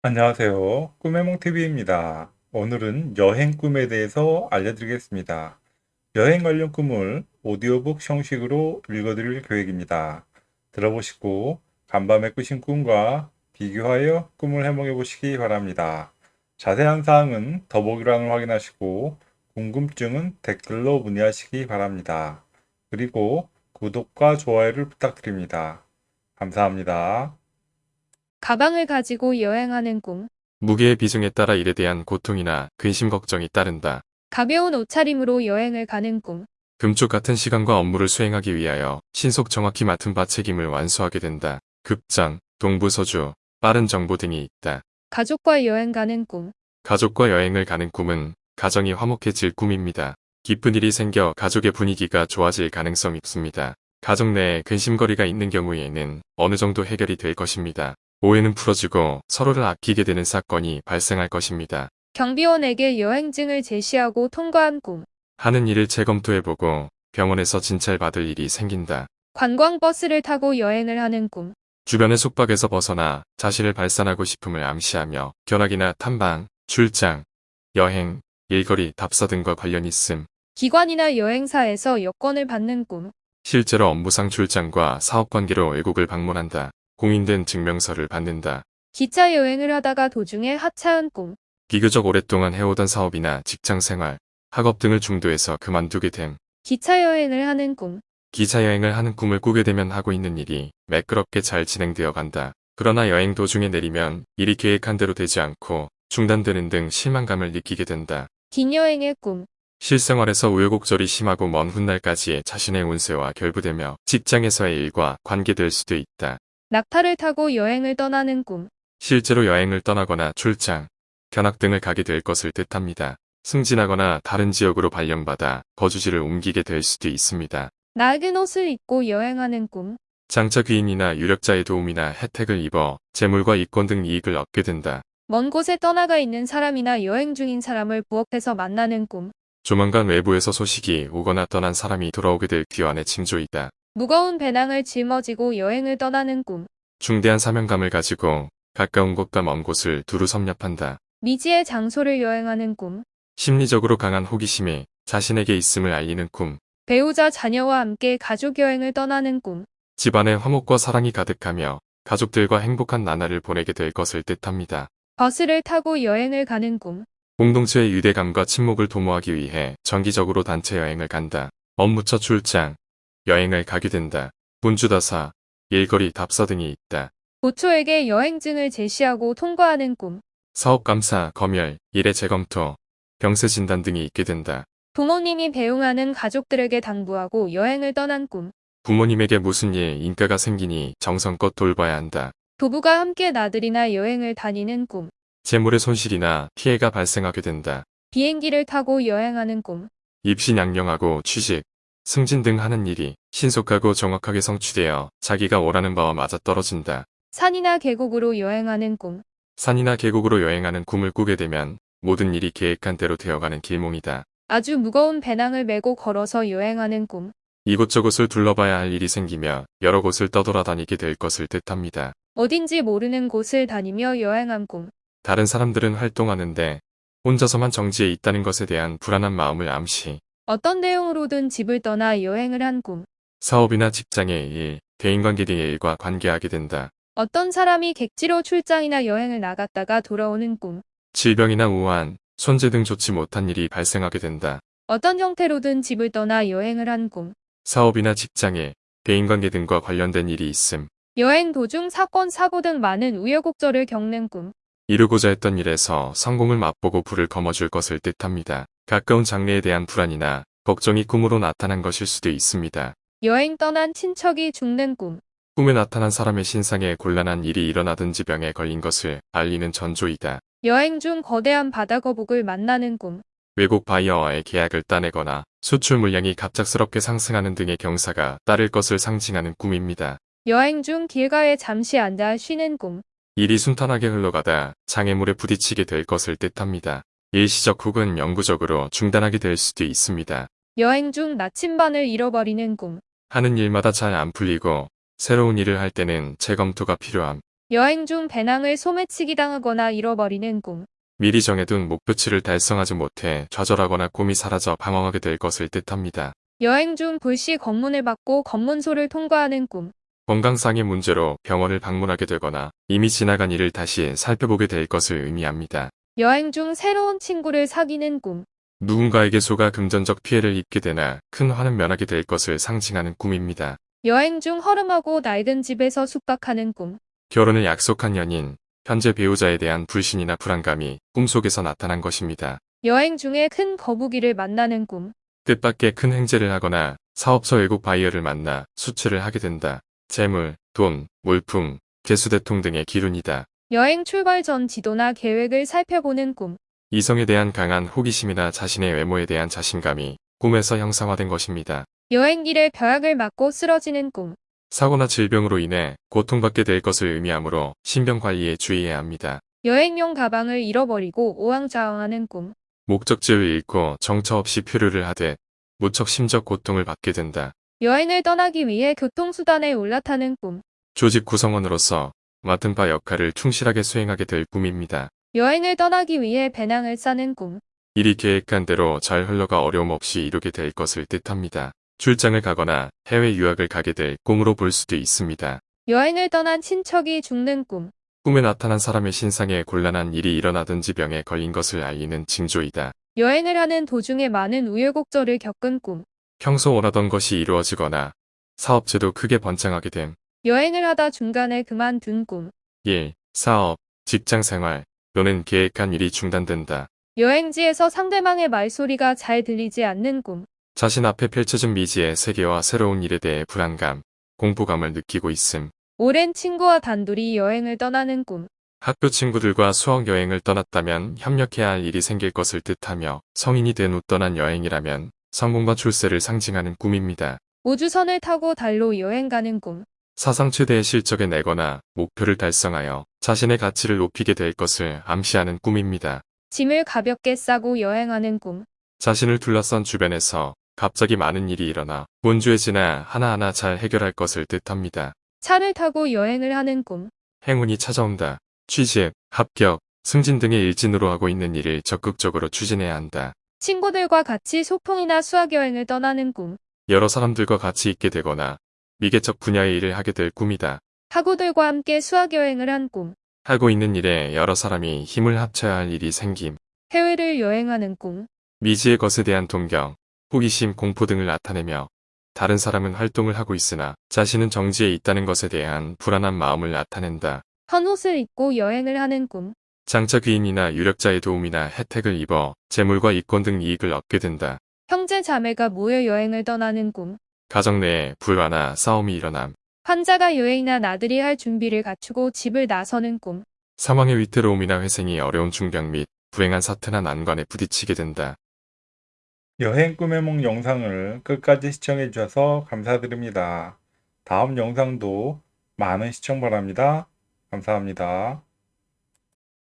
안녕하세요. 꿈해몽TV입니다. 오늘은 여행 꿈에 대해서 알려드리겠습니다. 여행 관련 꿈을 오디오북 형식으로 읽어드릴 계획입니다. 들어보시고 간밤에 꾸신 꿈과 비교하여 꿈을 해몽해 보시기 바랍니다. 자세한 사항은 더보기란을 확인하시고 궁금증은 댓글로 문의하시기 바랍니다. 그리고 구독과 좋아요를 부탁드립니다. 감사합니다. 가방을 가지고 여행하는 꿈. 무게의 비중에 따라 일에 대한 고통이나 근심 걱정이 따른다. 가벼운 옷차림으로 여행을 가는 꿈. 금쪽 같은 시간과 업무를 수행하기 위하여 신속 정확히 맡은 바 책임을 완수하게 된다. 급장, 동부서주, 빠른 정보 등이 있다. 가족과 여행 가는 꿈. 가족과 여행을 가는 꿈은 가정이 화목해질 꿈입니다. 기쁜 일이 생겨 가족의 분위기가 좋아질 가능성이 있습니다. 가족 내에 근심거리가 있는 경우에는 어느 정도 해결이 될 것입니다. 오해는 풀어지고 서로를 아끼게 되는 사건이 발생할 것입니다. 경비원에게 여행증을 제시하고 통과한 꿈. 하는 일을 재검토해보고 병원에서 진찰받을 일이 생긴다. 관광버스를 타고 여행을 하는 꿈. 주변의 속박에서 벗어나 자신을 발산하고 싶음을 암시하며 견학이나 탐방, 출장, 여행, 일거리, 답사 등과 관련 있음. 기관이나 여행사에서 여권을 받는 꿈. 실제로 업무상 출장과 사업관계로 외국을 방문한다. 공인된 증명서를 받는다. 기차 여행을 하다가 도중에 하차한 꿈. 비교적 오랫동안 해오던 사업이나 직장생활, 학업 등을 중도해서 그만두게 됨. 기차 여행을 하는 꿈. 기차 여행을 하는 꿈을 꾸게 되면 하고 있는 일이 매끄럽게 잘 진행되어 간다. 그러나 여행 도중에 내리면 일이 계획한 대로 되지 않고 중단되는 등 실망감을 느끼게 된다. 긴 여행의 꿈. 실생활에서 우여곡절이 심하고 먼 훗날까지 자신의 운세와 결부되며 직장에서의 일과 관계될 수도 있다. 낙타를 타고 여행을 떠나는 꿈. 실제로 여행을 떠나거나 출장, 견학 등을 가게 될 것을 뜻합니다. 승진하거나 다른 지역으로 발령받아 거주지를 옮기게 될 수도 있습니다. 낡은 옷을 입고 여행하는 꿈. 장차 귀인이나 유력자의 도움이나 혜택을 입어 재물과 이권 등 이익을 얻게 된다. 먼 곳에 떠나가 있는 사람이나 여행 중인 사람을 부엌에서 만나는 꿈. 조만간 외부에서 소식이 오거나 떠난 사람이 돌아오게 될 귀환의 징조이다. 무거운 배낭을 짊어지고 여행을 떠나는 꿈. 중대한 사명감을 가지고 가까운 곳과 먼 곳을 두루 섭렵한다. 미지의 장소를 여행하는 꿈. 심리적으로 강한 호기심이 자신에게 있음을 알리는 꿈. 배우자 자녀와 함께 가족 여행을 떠나는 꿈. 집안에 화목과 사랑이 가득하며 가족들과 행복한 나날을 보내게 될 것을 뜻합니다. 버스를 타고 여행을 가는 꿈. 공동체의 유대감과 친목을 도모하기 위해 정기적으로 단체 여행을 간다. 업무처 출장, 여행을 가게 된다. 분주다사, 일거리 답사 등이 있다. 고초에게 여행증을 제시하고 통과하는 꿈. 사업감사, 검열, 일의 재검토, 병세 진단 등이 있게 된다. 부모님이 배웅하는 가족들에게 당부하고 여행을 떠난 꿈. 부모님에게 무슨 일, 인가가 생기니 정성껏 돌봐야 한다. 부부가 함께 나들이나 여행을 다니는 꿈. 재물의 손실이나 피해가 발생하게 된다. 비행기를 타고 여행하는 꿈. 입시 양령하고 취직, 승진 등 하는 일이 신속하고 정확하게 성취되어 자기가 원하는 바와 맞아떨어진다. 산이나 계곡으로 여행하는 꿈. 산이나 계곡으로 여행하는 꿈을 꾸게 되면 모든 일이 계획한 대로 되어가는 길몽이다. 아주 무거운 배낭을 메고 걸어서 여행하는 꿈. 이곳저곳을 둘러봐야 할 일이 생기며 여러 곳을 떠돌아다니게 될 것을 뜻합니다. 어딘지 모르는 곳을 다니며 여행한 꿈. 다른 사람들은 활동하는데 혼자서만 정지해 있다는 것에 대한 불안한 마음을 암시. 어떤 내용으로든 집을 떠나 여행을 한 꿈. 사업이나 직장의 일, 대인관계 등의 일과 관계하게 된다. 어떤 사람이 객지로 출장이나 여행을 나갔다가 돌아오는 꿈. 질병이나 우한, 손재 등 좋지 못한 일이 발생하게 된다. 어떤 형태로든 집을 떠나 여행을 한 꿈. 사업이나 직장에 대인관계 등과 관련된 일이 있음. 여행 도중 사건, 사고 등 많은 우여곡절을 겪는 꿈. 이루고자 했던 일에서 성공을 맛보고 불을 거머쥘 것을 뜻합니다. 가까운 장래에 대한 불안이나 걱정이 꿈으로 나타난 것일 수도 있습니다. 여행 떠난 친척이 죽는 꿈. 꿈에 나타난 사람의 신상에 곤란한 일이 일어나든지 병에 걸린 것을 알리는 전조이다. 여행 중 거대한 바다 거북을 만나는 꿈. 외국 바이어와의 계약을 따내거나 수출 물량이 갑작스럽게 상승하는 등의 경사가 따를 것을 상징하는 꿈입니다. 여행 중 길가에 잠시 앉아 쉬는 꿈. 일이 순탄하게 흘러가다 장애물에 부딪히게 될 것을 뜻합니다. 일시적 혹은 영구적으로 중단하게 될 수도 있습니다. 여행 중 나침반을 잃어버리는 꿈. 하는 일마다 잘 안 풀리고 새로운 일을 할 때는 재검토가 필요함. 여행 중 배낭을 소매치기 당하거나 잃어버리는 꿈. 미리 정해둔 목표치를 달성하지 못해 좌절하거나 꿈이 사라져 방황하게 될 것을 뜻합니다. 여행 중 불시 검문을 받고 검문소를 통과하는 꿈. 건강상의 문제로 병원을 방문하게 되거나 이미 지나간 일을 다시 살펴보게 될 것을 의미합니다. 여행 중 새로운 친구를 사귀는 꿈. 누군가에게 소가 금전적 피해를 입게 되나 큰 화는 면하게 될 것을 상징하는 꿈입니다. 여행 중 허름하고 낡은 집에서 숙박하는 꿈. 결혼을 약속한 연인, 현재 배우자에 대한 불신이나 불안감이 꿈속에서 나타난 것입니다. 여행 중에 큰 거북이를 만나는 꿈. 뜻밖의 큰 횡재를 하거나 사업상 외국 바이어를 만나 수출을 하게 된다. 재물, 돈, 물품, 재수대통 등의 기운이다. 여행 출발 전 지도나 계획을 살펴보는 꿈. 이성에 대한 강한 호기심이나 자신의 외모에 대한 자신감이 꿈에서 형상화된 것입니다. 여행길에 벼락을 맞고 쓰러지는 꿈. 사고나 질병으로 인해 고통받게 될 것을 의미하므로 신병 관리에 주의해야 합니다. 여행용 가방을 잃어버리고 오왕좌왕하는 꿈. 목적지를 잃고 정처 없이 표류를 하되 무척 심적 고통을 받게 된다. 여행을 떠나기 위해 교통수단에 올라타는 꿈. 조직 구성원으로서 맡은 바 역할을 충실하게 수행하게 될 꿈입니다. 여행을 떠나기 위해 배낭을 싸는 꿈. 일이 계획한 대로 잘 흘러가 어려움 없이 이루게 될 것을 뜻합니다. 출장을 가거나 해외 유학을 가게 될 꿈으로 볼 수도 있습니다. 여행을 떠난 친척이 죽는 꿈. 꿈에 나타난 사람의 신상에 곤란한 일이 일어나든지 병에 걸린 것을 알리는 징조이다. 여행을 하는 도중에 많은 우여곡절을 겪은 꿈. 평소 원하던 것이 이루어지거나 사업체도 크게 번창하게 됨. 여행을 하다 중간에 그만둔 꿈. 일, 사업, 직장 생활 또는 계획한 일이 중단된다. 여행지에서 상대방의 말소리가 잘 들리지 않는 꿈. 자신 앞에 펼쳐진 미지의 세계와 새로운 일에 대해 불안감, 공포감을 느끼고 있음. 오랜 친구와 단둘이 여행을 떠나는 꿈. 학교 친구들과 수학 여행을 떠났다면 협력해야 할 일이 생길 것을 뜻하며 성인이 된 후 떠난 여행이라면 성공과 출세를 상징하는 꿈입니다. 우주선을 타고 달로 여행 가는 꿈. 사상 최대의 실적을 내거나 목표를 달성하여 자신의 가치를 높이게 될 것을 암시하는 꿈입니다. 짐을 가볍게 싸고 여행하는 꿈. 자신을 둘러싼 주변에서 갑자기 많은 일이 일어나 문주해지나 하나하나 잘 해결할 것을 뜻합니다. 차를 타고 여행을 하는 꿈. 행운이 찾아온다. 취직, 합격, 승진 등의 일진으로 하고 있는 일을 적극적으로 추진해야 한다. 친구들과 같이 소풍이나 수학여행을 떠나는 꿈. 여러 사람들과 같이 있게 되거나 미개척 분야의 일을 하게 될 꿈이다. 학우들과 함께 수학여행을 한 꿈. 하고 있는 일에 여러 사람이 힘을 합쳐야 할 일이 생김. 해외를 여행하는 꿈. 미지의 것에 대한 동경, 호기심, 공포 등을 나타내며 다른 사람은 활동을 하고 있으나 자신은 정지에 있다는 것에 대한 불안한 마음을 나타낸다. 헌 옷을 입고 여행을 하는 꿈. 장차 귀인이나 유력자의 도움이나 혜택을 입어 재물과 이권 등 이익을 얻게 된다. 형제 자매가 모여 여행을 떠나는 꿈. 가정 내에 불화나 싸움이 일어남. 환자가 여행이나 나들이 할 준비를 갖추고 집을 나서는 꿈. 사망의 위태로움이나 회생이 어려운 중병 및 불행한 사태나 난관에 부딪히게 된다. 여행 꿈의梦 영상을 끝까지 시청해 주셔서 감사드립니다. 다음 영상도 많은 시청 바랍니다. 감사합니다.